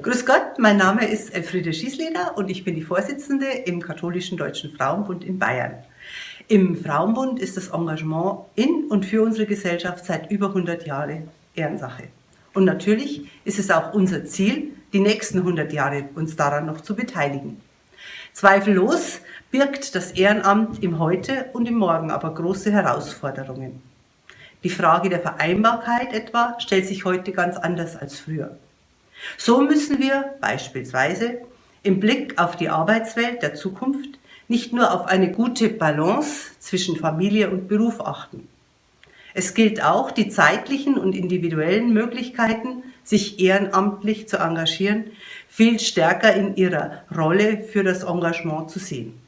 Grüß Gott, mein Name ist Elfriede Schießleder und ich bin die Vorsitzende im Katholischen Deutschen Frauenbund in Bayern. Im Frauenbund ist das Engagement in und für unsere Gesellschaft seit über 100 Jahren Ehrensache. Und natürlich ist es auch unser Ziel, die nächsten 100 Jahre uns daran noch zu beteiligen. Zweifellos birgt das Ehrenamt im Heute und im Morgen aber große Herausforderungen. Die Frage der Vereinbarkeit etwa stellt sich heute ganz anders als früher. So müssen wir beispielsweise im Blick auf die Arbeitswelt der Zukunft nicht nur auf eine gute Balance zwischen Familie und Beruf achten. Es gilt auch, die zeitlichen und individuellen Möglichkeiten, sich ehrenamtlich zu engagieren, viel stärker in ihrer Rolle für das Engagement zu sehen.